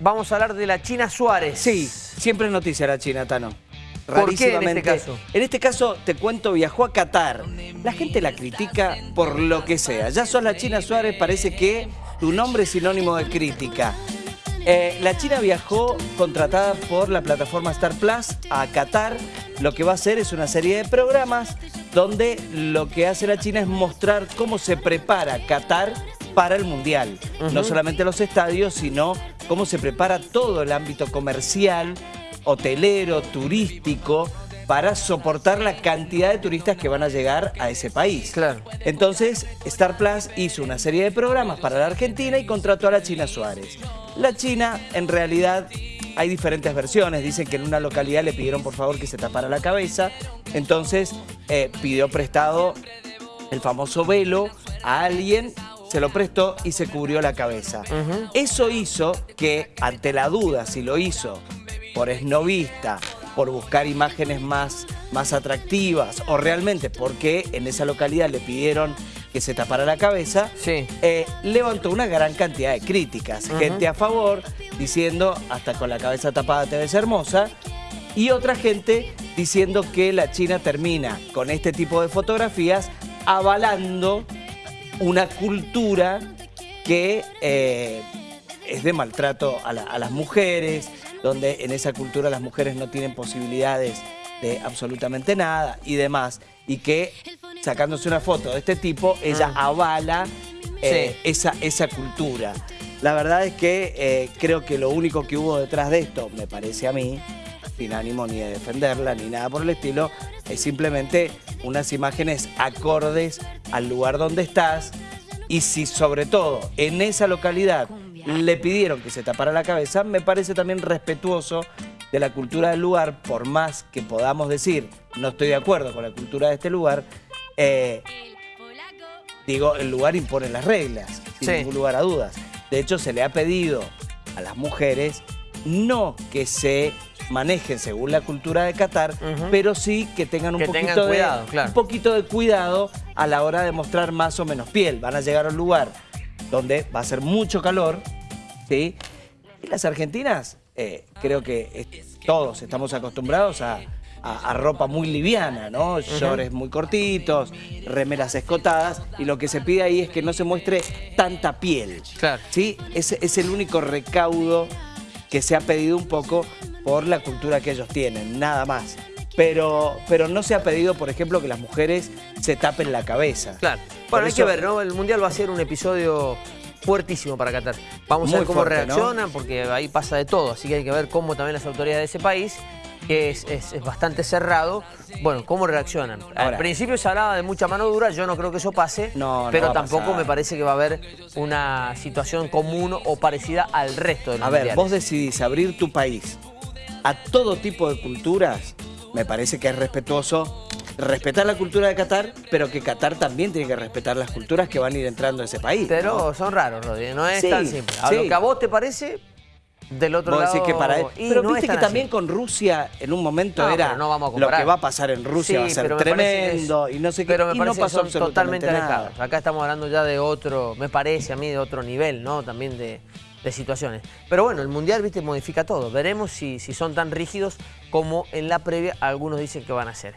Vamos a hablar de la China Suárez. Sí, siempre es noticia la China, Tano. ¿Por qué en este caso? En este caso, te cuento, viajó a Qatar. La gente la critica por lo que sea. Ya sos la China Suárez, parece que tu nombre es sinónimo de crítica. Eh, la China viajó contratada por la plataforma Star Plus a Qatar. Lo que va a hacer es una serie de programas donde lo que hace la China es mostrar cómo se prepara Qatar para el Mundial. No solamente los estadios, sino cómo se prepara todo el ámbito comercial, hotelero, turístico, para soportar la cantidad de turistas que van a llegar a ese país. Claro. Entonces, Star Plus hizo una serie de programas para la Argentina y contrató a la China Suárez. La China, en realidad, hay diferentes versiones. Dicen que en una localidad le pidieron por favor que se tapara la cabeza. Entonces, eh, pidió prestado el famoso velo a alguien se lo prestó y se cubrió la cabeza. Eso hizo que, ante la duda si lo hizo por esnovista, por buscar imágenes más, más atractivas o realmente porque en esa localidad le pidieron que se tapara la cabeza, eh, levantó una gran cantidad de críticas. Gente a favor, diciendo hasta con la cabeza tapada te ves hermosa, y otra gente diciendo que la China termina con este tipo de fotografías avalando una cultura que eh, es de maltrato a, las mujeres, donde en esa cultura las mujeres no tienen posibilidades de absolutamente nada y demás, y que sacándose una foto de este tipo, ella ah. avala eh, esa, esa cultura. La verdad es que eh, creo que lo único que hubo detrás de esto, me parece a mí, sin ánimo ni de defenderla ni nada por el estilo, es simplemente unas imágenes acordes al lugar donde estás y si sobre todo en esa localidad le pidieron que se tapara la cabeza, me parece también respetuoso de la cultura del lugar, por más que podamos decir, no estoy de acuerdo con la cultura de este lugar, eh, digo, el lugar impone las reglas, sin ningún lugar a dudas. De hecho, se le ha pedido a las mujeres no que se manejen según la cultura de Qatar, pero sí que tengan un, poquito, de, un poquito de cuidado a la hora de mostrar más o menos piel. Van a llegar a un lugar donde va a ser mucho calor, ¿sí? Y las argentinas, eh, creo que todos estamos acostumbrados a, ropa muy liviana, ¿no? Shorts muy cortitos, remeras escotadas, y lo que se pide ahí es que no se muestre tanta piel. Claro. ¿Sí? Es, es el único recaudo que se ha pedido un poco por la cultura que ellos tienen, nada más. Pero, pero no se ha pedido, por ejemplo, que las mujeres se tapen la cabeza. Claro. Bueno, hay que ver, ¿no? El Mundial va a ser un episodio fuertísimo para Qatar. Vamos a ver cómo reaccionan, porque ahí pasa de todo. Así que hay que ver cómo también las autoridades de ese país, que es, bastante cerrado, bueno, cómo reaccionan. Al principio se hablaba de mucha mano dura, yo no creo que eso pase, pero tampoco me parece que va a haber una situación común o parecida al resto de los A ver, vos decidís abrir tu país a todo tipo de culturas, me parece que es respetuoso respetar la cultura de Qatar, pero que Qatar también tiene que respetar las culturas que van a ir entrando a ese país. Pero son raros, Rodri, no es tan simple. A lo que a vos te parece, del otro lado... que para Pero viste que también con Rusia en un momento era lo que va a pasar en Rusia va a ser tremendo y no sé qué, pero me y no pasó totalmente alejados. Acá estamos hablando ya de otro, me parece a mí, de otro nivel, ¿no? También de de situaciones. Pero bueno, el Mundial, viste, modifica todo. Veremos si, si son tan rígidos como en la previa algunos dicen que van a ser.